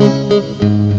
Música